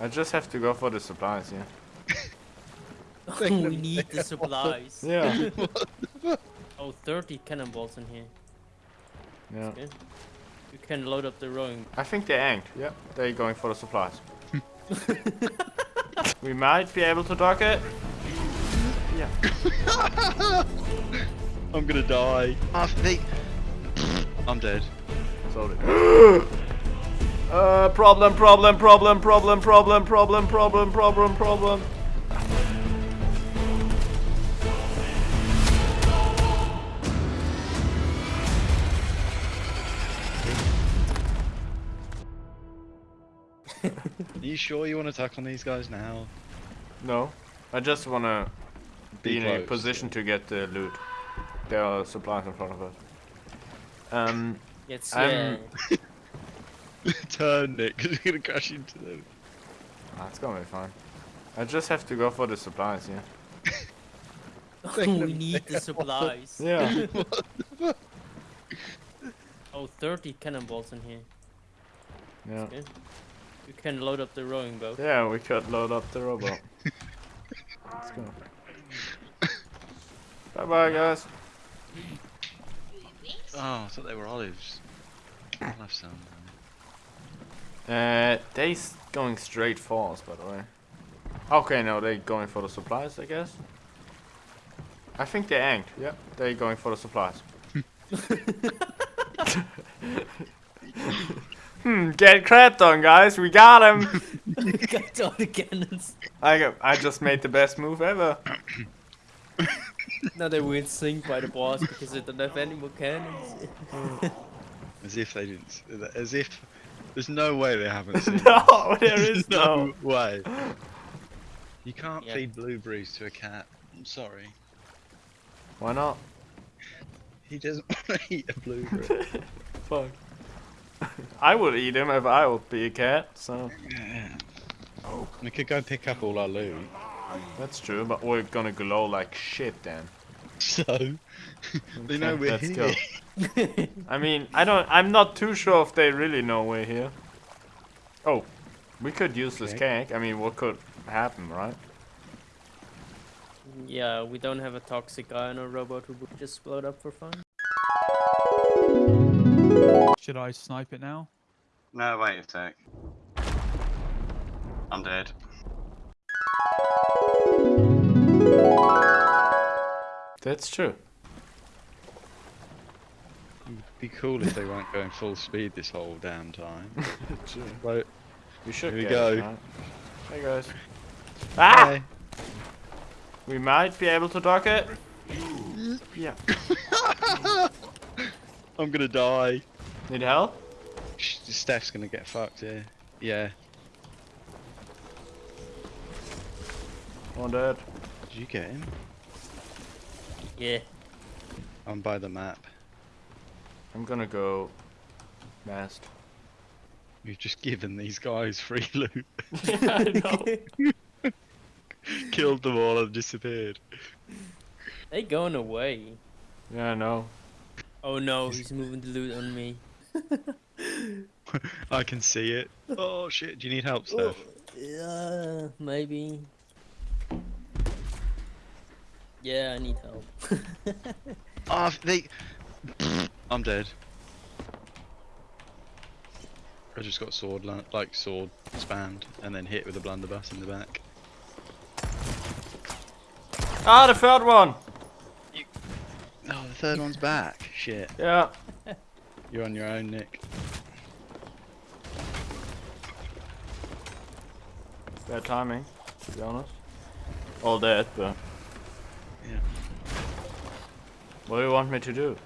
I just have to go for the supplies, yeah. we need the supplies. Yeah. Oh, 30 cannonballs in here. yeah. Okay. You can load up the rowing. I think they aimed. Yeah, they're going for the supplies. we might be able to dock it. Yeah. I'm gonna die. Ah, they... I'm dead. Sorry. uh, problem, problem, problem, problem, problem, problem, problem, problem, problem. Are you sure you want to attack on these guys now? No, I just wanna be, Be in a close. position to get the loot. There are supplies in front of us. Um, It's I'm- yeah. Turn, Nick, because you're gonna crash into them. Ah, that's gonna be fine. I just have to go for the supplies, yeah. we need the supplies. Yeah. Oh, 30 cannonballs in here. yeah. Okay. You can load up the rowing boat. Yeah, we could load up the robot. Let's go. Bye bye, guys. Oh, I thought they were olives. Olive sound. Uh, they s- going straight for us, by the way. Okay, no, they're going for the supplies, I guess. I think they aimed. Yeah, they're going for the supplies. hmm, get crapped on, guys. We got him. Got all the cannons. I got, I just made the best move ever. Now they were sink by the boss because they don't have any more cannons. As if they didn't. As if. There's no way they haven't seen. no, there There's is no. way. You can't Yeah. feed blueberries to a cat. I'm sorry. Why not? He doesn't want to eat a blueberry. Fuck. I would eat him if I would be a cat, so yeah. We could go pick up all our loot. that's true, but we're gonna glow like shit then. So. they know Okay, we're let's here. go. I mean, I don't. I'm not too sure if they really know we're here. Oh, we could use this Okay. cake. I mean, what could happen, right? yeah, we don't have a toxic guy on a robot who would just explode up for fun. Should I snipe it now? No, wait a sec. I'm dead. That's true. It'd be cool if they weren't going full speed this whole damn time. true. Right. We should. Here we get it, go. right? Hey guys. Ah! Hey. We might be able to dock it. Yeah. I'm gonna die. Need help? Steph's gonna get fucked here. Yeah. One dead. Did you get him? Yeah. I'm by the map. I'm gonna go. Mast. You've just given these guys free loot. I know. Killed them all and disappeared. They going away. Yeah, I know. Oh no, he's moving the loot on me. I can see it. Oh shit, do you need help, Steph? Yeah, maybe. Yeah, I need help. Oh, they. I'm dead. I just got sword, like sword spammed, and then hit with a blunderbuss in the back. Ah, the third one. Oh, the third one's back. Shit. Yeah. You're on your own, Nick. Bad timing, to be honest. All dead, but. Yeah. What do you want me to do?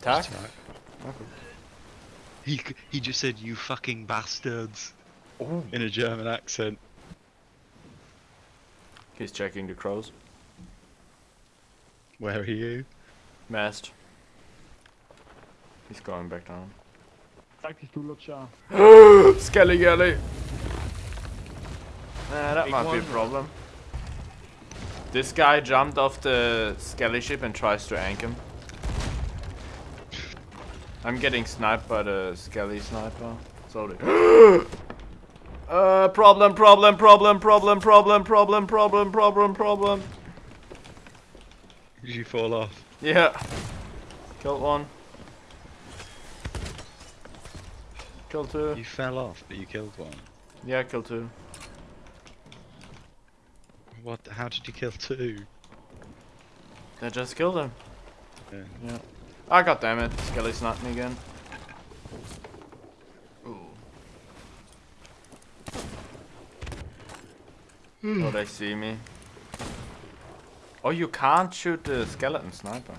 Attack? Attack. Okay. He he just said you fucking bastards oh. in a German accent. He's checking the crows. Where are you? Mast. He's going back down. Taktisch, du Lutscher. Skelly Galley! Nah, that Big might be a one. problem. This guy jumped off the Skelly ship and tries to ank him. I'm getting sniped by the Skelly sniper. Sorry. Uh, problem, problem, problem, problem, problem, problem, problem, problem, problem. Did you fall off? Yeah. Killed one. Killed two. You fell off, but you killed one. Yeah, killed two. What? How did you kill two? I just killed him. Yeah. Yeah. Ah, god damn it. Skelly sniped me again. Ooh. oh, they see me. Oh, you can't shoot the skeleton sniper.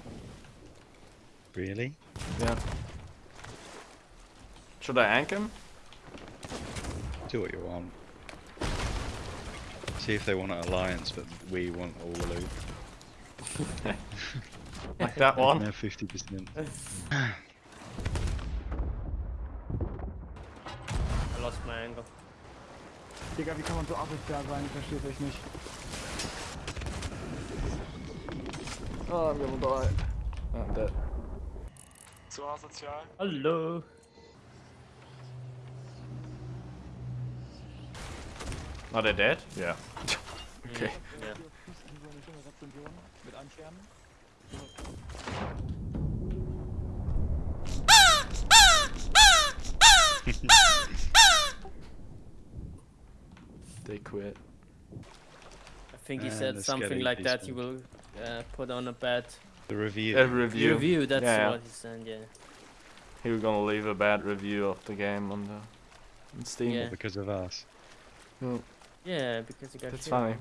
Really? Yeah. Should I ank him? Do what you want. See if they want an alliance, but we want all the loot. Like that one? have fifty percent. I lost my angle. Digga, wie kann man so asozial sein? Ich versteh's echt nicht. Oh, I'm gonna die. I'm dead. So asozial? Hello. Are they dead? Yeah. okay. Yeah. So eine schöne Rezension mit einem Stern. They quit. I think he And said something like that. He will uh, put on a bad The review. A review. review. That's Yeah. what he said. Yeah. He was gonna leave a bad review of the game on the on Steam. Yeah. because of us. Yeah, because he got That's funny.